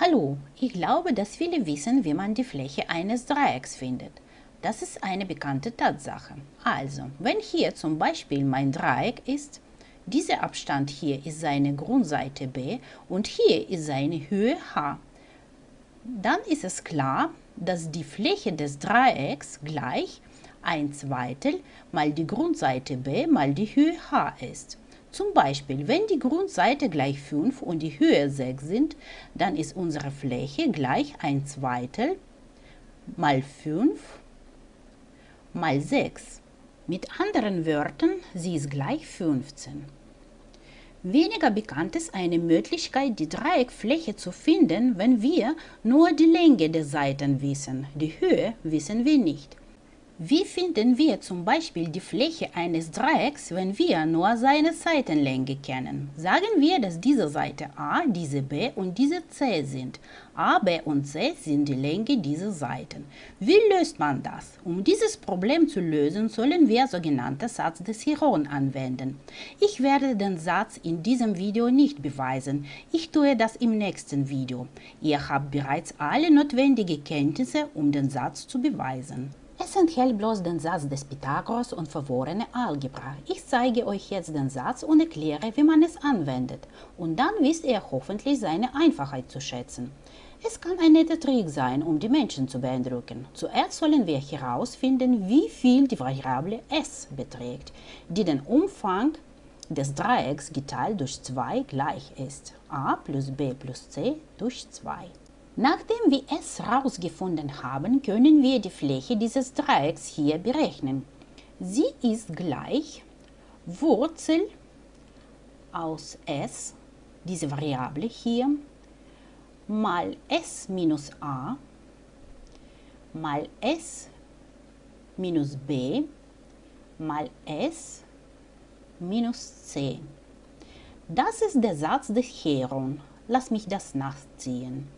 Hallo, ich glaube, dass viele wissen, wie man die Fläche eines Dreiecks findet. Das ist eine bekannte Tatsache. Also, wenn hier zum Beispiel mein Dreieck ist, dieser Abstand hier ist seine Grundseite b und hier ist seine Höhe h, dann ist es klar, dass die Fläche des Dreiecks gleich 1 Zweitel mal die Grundseite b mal die Höhe h ist. Zum Beispiel, wenn die Grundseite gleich 5 und die Höhe 6 sind, dann ist unsere Fläche gleich 1 Zweitel mal 5 mal 6. Mit anderen Wörtern, sie ist gleich 15. Weniger bekannt ist eine Möglichkeit, die Dreieckfläche zu finden, wenn wir nur die Länge der Seiten wissen. Die Höhe wissen wir nicht. Wie finden wir zum Beispiel die Fläche eines Dreiecks, wenn wir nur seine Seitenlänge kennen? Sagen wir, dass diese Seite A, diese B und diese C sind. A, B und C sind die Länge dieser Seiten. Wie löst man das? Um dieses Problem zu lösen, sollen wir sogenannte Satz des Hieron anwenden. Ich werde den Satz in diesem Video nicht beweisen. Ich tue das im nächsten Video. Ihr habt bereits alle notwendigen Kenntnisse, um den Satz zu beweisen. Es enthält bloß den Satz des Pythagoras und verworrene Algebra. Ich zeige euch jetzt den Satz und erkläre, wie man es anwendet. Und dann wisst ihr hoffentlich seine Einfachheit zu schätzen. Es kann ein netter Trick sein, um die Menschen zu beeindrucken. Zuerst sollen wir herausfinden, wie viel die Variable s beträgt, die den Umfang des Dreiecks geteilt durch 2 gleich ist. a plus b plus c durch 2. Nachdem wir es herausgefunden haben, können wir die Fläche dieses Dreiecks hier berechnen. Sie ist gleich Wurzel aus s, diese Variable hier, mal s minus a mal s minus b mal s minus c. Das ist der Satz des Heron. Lass mich das nachziehen.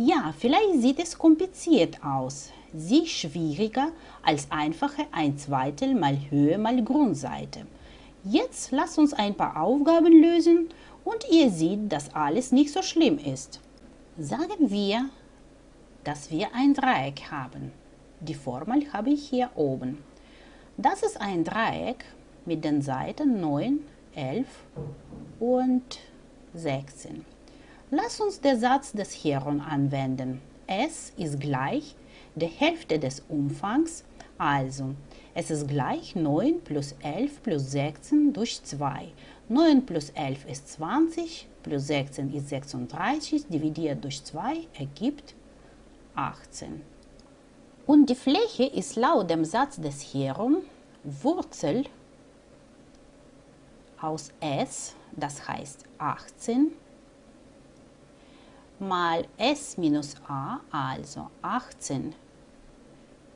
Ja, vielleicht sieht es kompliziert aus, sie schwieriger als einfache ein Zweitel mal Höhe mal Grundseite. Jetzt lasst uns ein paar Aufgaben lösen und ihr seht, dass alles nicht so schlimm ist. Sagen wir, dass wir ein Dreieck haben. Die Formel habe ich hier oben. Das ist ein Dreieck mit den Seiten 9, 11 und 16. Lass uns den Satz des Heron anwenden. S ist gleich der Hälfte des Umfangs, also es ist gleich 9 plus 11 plus 16 durch 2. 9 plus 11 ist 20, plus 16 ist 36, dividiert durch 2 ergibt 18. Und die Fläche ist laut dem Satz des Heron Wurzel aus S, das heißt 18, mal s minus a, also 18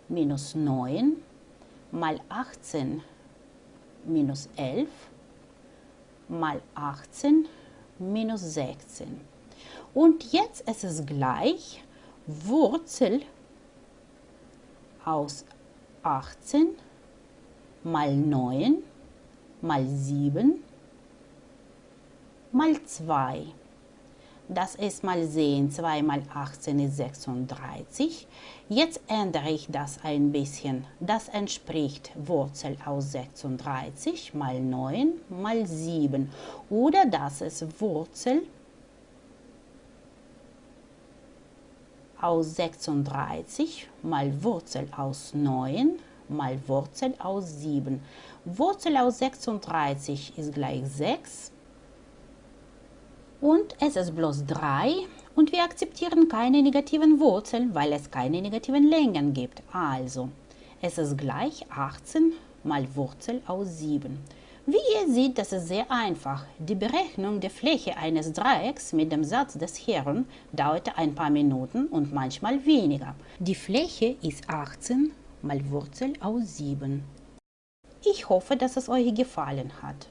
minus 9 mal 18 minus 11 mal 18 minus 16. Und jetzt ist es gleich Wurzel aus 18 mal 9 mal 7 mal 2 das ist mal sehen, 2 mal 18 ist 36. Jetzt ändere ich das ein bisschen. Das entspricht Wurzel aus 36 mal 9 mal 7. Oder das ist Wurzel aus 36 mal Wurzel aus 9 mal Wurzel aus 7. Wurzel aus 36 ist gleich 6 und es ist bloß 3 und wir akzeptieren keine negativen Wurzeln, weil es keine negativen Längen gibt. Also, es ist gleich 18 mal Wurzel aus 7. Wie ihr seht, das ist sehr einfach. Die Berechnung der Fläche eines Dreiecks mit dem Satz des Herren dauerte ein paar Minuten und manchmal weniger. Die Fläche ist 18 mal Wurzel aus 7. Ich hoffe, dass es euch gefallen hat.